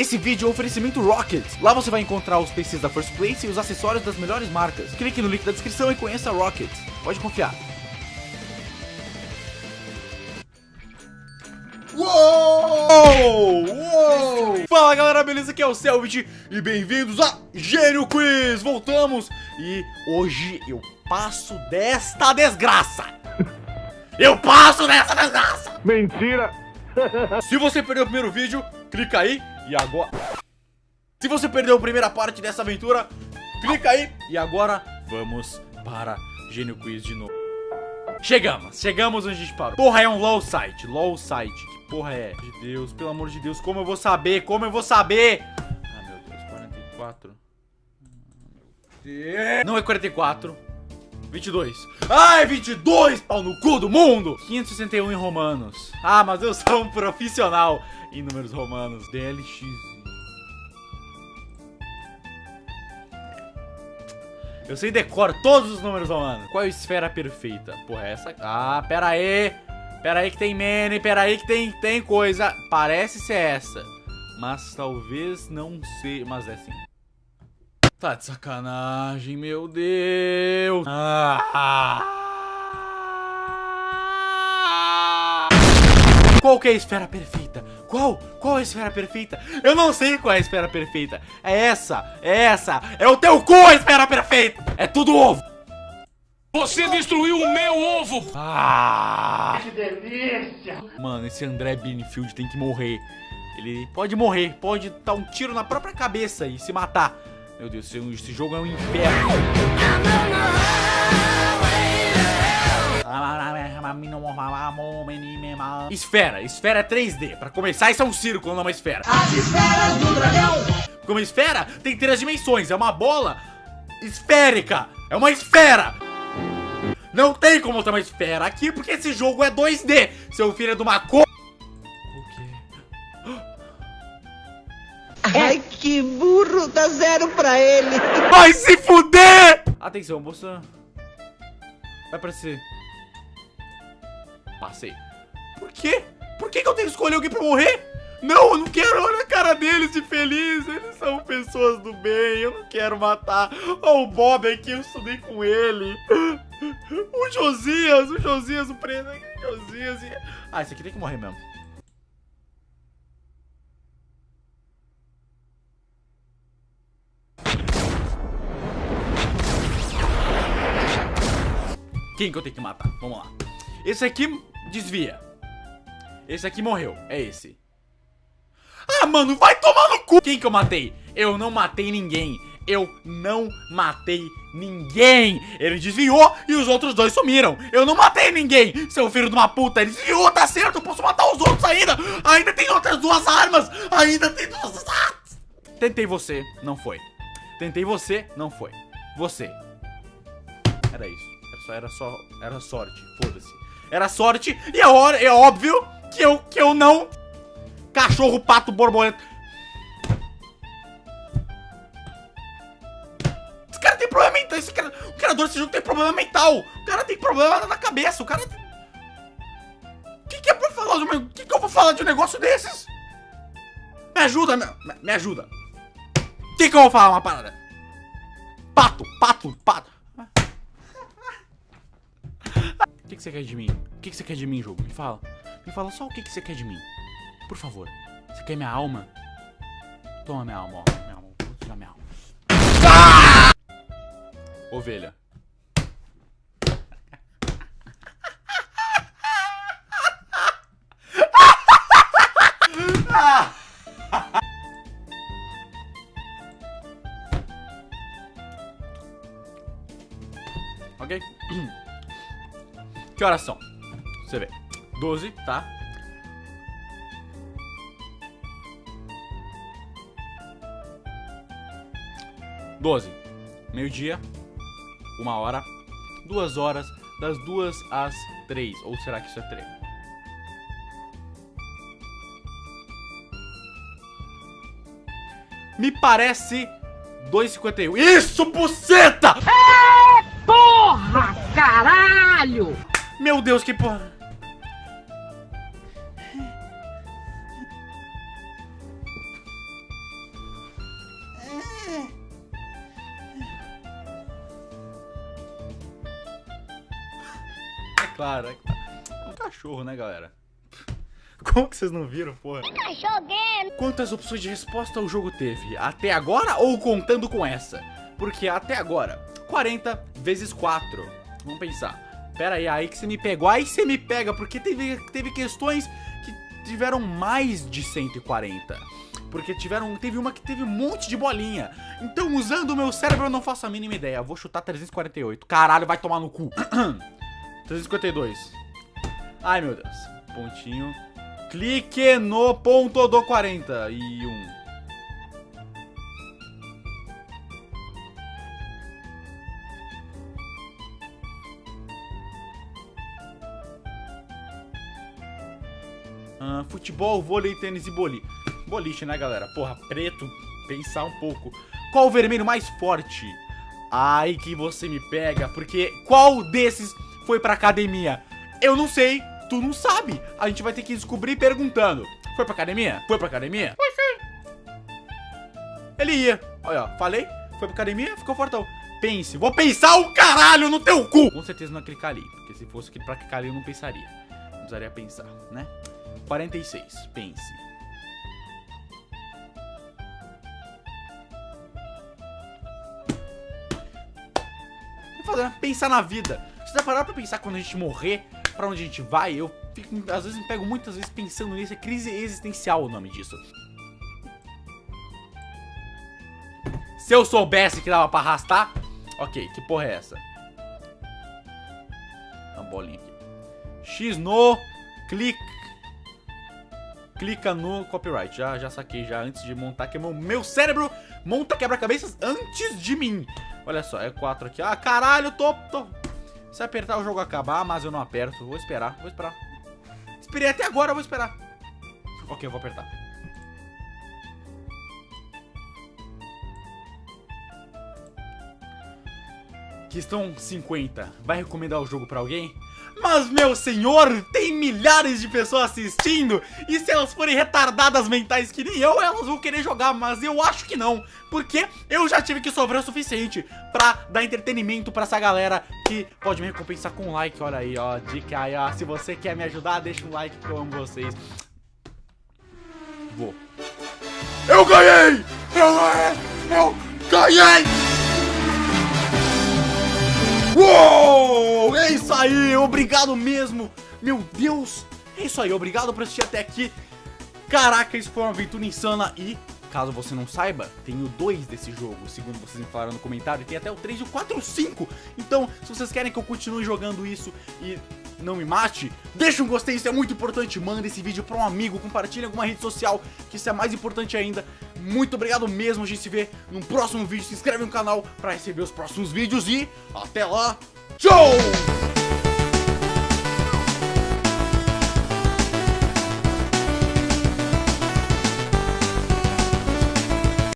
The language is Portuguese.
Esse vídeo é um oferecimento Rockets. Lá você vai encontrar os PCs da First Place e os acessórios das melhores marcas. Clique no link da descrição e conheça a Rockets. Pode confiar. Uou! Uou! Fala galera, beleza? Aqui é o Selvit e bem-vindos a Gênio Quiz! Voltamos e hoje eu passo desta desgraça! Eu passo dessa desgraça! Mentira! Se você perdeu o primeiro vídeo, clica aí e agora... Se você perdeu a primeira parte dessa aventura, clica aí e agora vamos para Gênio Quiz de novo. Chegamos, chegamos onde a gente parou. Porra, é um low site, low site. Que porra é? De Deus, pelo amor de Deus, como eu vou saber? Como eu vou saber? Ah, meu Deus, 44. Não é 44. 22. Ai, 22, pau no cu do mundo. 561 em romanos. Ah, mas eu sou um profissional em números romanos. DLX. Eu sei decoro todos os números romanos. Qual é a esfera perfeita? Porra, é essa... Ah, pera aí. Pera aí que tem mene, pera aí que tem, tem coisa. Parece ser essa. Mas talvez não seja... Mas é assim. Tá de sacanagem, meu Deus. Ah. Qual que é a esfera perfeita? Qual? Qual é a esfera perfeita? Eu não sei qual é a esfera perfeita. É essa, é essa. É o teu cu a esfera perfeita. É tudo ovo. Você destruiu o meu ovo! Ah! Que delícia! Mano, esse André Benefield tem que morrer. Ele pode morrer, pode dar um tiro na própria cabeça e se matar. Meu Deus, esse jogo é um inferno. Esfera, esfera é 3D. Pra começar, isso é um círculo, não uma esfera. As esferas do dragão! Como uma esfera, tem três dimensões. É uma bola esférica. É uma esfera. Não tem como ter uma esfera aqui, porque esse jogo é 2D. Seu filho é de uma cor... Ai, que burro! Dá zero pra ele! Vai se fuder! Atenção, moça. Vai aparecer. Passei. Por quê? Por que, que eu tenho que escolher alguém pra morrer? Não, eu não quero olhar a cara deles de feliz. Eles são pessoas do bem. Eu não quero matar. Ó, o Bob aqui, eu estudei com ele. O Josias, o Josias, o preto. O Josias. Ah, esse aqui tem que morrer mesmo. Quem que eu tenho que matar? Vamos lá. Esse aqui desvia. Esse aqui morreu. É esse. Ah, mano, vai tomar no cu! Quem que eu matei? Eu não matei ninguém. Eu não matei ninguém. Ele desviou e os outros dois sumiram. Eu não matei ninguém, seu filho de uma puta. Ele desviou, tá certo. Eu posso matar os outros ainda. Ainda tem outras duas armas. Ainda tem duas... Ah! Tentei você, não foi. Tentei você, não foi. Você. Era isso. Era só, era só, era sorte. Foda-se. Era sorte e é, é óbvio que eu, que eu não... Cachorro, pato, borboleta... Esse cara tem problema mental. Esse cara, o criador desse jogo tem problema mental. O cara tem problema na cabeça. O cara... O que, que é pra falar? O que, que eu vou falar de um negócio desses? Me ajuda, me, me ajuda. Que, que eu vou falar uma parada? Pato, pato, pato. O que, você quer de mim? O que, você quer de mim, jogo? Me fala. Me fala só o que, você quer de mim. Por favor. Você quer minha alma? Toma minha alma, ó. Minha alma. Tirar minha alma. Ah! Ovelha. ok? Que horas são? Você vê. 12, tá? Doze. Meio-dia. Uma hora. Duas horas. Das duas às três. Ou será que isso é três? Me parece 2,51. Isso, buceta! Porra, caralho! Meu Deus, que porra. É claro, é claro. É um cachorro, né, galera? Como que vocês não viram, porra? Quantas opções de resposta o jogo teve? Até agora ou contando com essa? Porque até agora, 40 vezes 4. Vamos pensar. Pera aí, aí que você me pegou. Aí você me pega, porque teve, teve questões que tiveram mais de 140. Porque tiveram, teve uma que teve um monte de bolinha. Então, usando o meu cérebro, eu não faço a mínima ideia. Vou chutar 348. Caralho, vai tomar no cu. 352. Ai, meu Deus. Pontinho. Clique no ponto do 40. E um. Ah, futebol, vôlei, tênis e boliche. Boliche, né, galera? Porra, preto, pensar um pouco. Qual o vermelho mais forte? Ai, que você me pega, porque qual desses foi pra academia? Eu não sei, tu não sabe. A gente vai ter que descobrir perguntando. Foi pra academia? Foi pra academia? Foi sim. Ele ia. Olha, falei. Foi pra academia, ficou fortão. Pense. Vou pensar o caralho no teu cu! Com certeza não é clicar ali. Porque se fosse pra clicar ali, eu não pensaria. Não precisaria pensar, né? 46. Pense. Fazer, pensar na vida. Você já parar pra pensar quando a gente morrer, pra onde a gente vai? Eu fico, às vezes me pego muitas vezes pensando nisso. É crise existencial o nome disso. Se eu soubesse que dava pra arrastar... Ok, que porra é essa? Uma bolinha aqui. X no... Clique... Clica no copyright. Já, já saquei já antes de montar. Que meu, meu cérebro monta quebra-cabeças antes de mim. Olha só, é 4 aqui. Ah, caralho, tô, tô... Se apertar o jogo acabar, mas eu não aperto. Vou esperar, vou esperar. Esperei até agora, vou esperar. Ok, eu vou apertar. Questão 50. Vai recomendar o jogo pra alguém? Mas, meu senhor, tem milhares de pessoas assistindo E se elas forem retardadas mentais que nem eu, elas vão querer jogar Mas eu acho que não Porque eu já tive que sofrer o suficiente Pra dar entretenimento pra essa galera Que pode me recompensar com um like Olha aí, ó, dica aí, ó Se você quer me ajudar, deixa um like que eu amo vocês Vou Eu ganhei! Eu ganhei! Eu ganhei! Uou! Aí, obrigado mesmo. Meu Deus, é isso aí, obrigado por assistir até aqui. Caraca, isso foi uma aventura insana e, caso você não saiba, tenho dois desse jogo, segundo vocês me falaram no comentário, tem até o 3 e o 4 e o 5. Então, se vocês querem que eu continue jogando isso e não me mate, deixa um gostei, isso é muito importante. Manda esse vídeo pra um amigo, compartilha em alguma rede social, que isso é mais importante ainda. Muito obrigado mesmo, a gente se vê no próximo vídeo. Se inscreve no canal pra receber os próximos vídeos e até lá, tchau!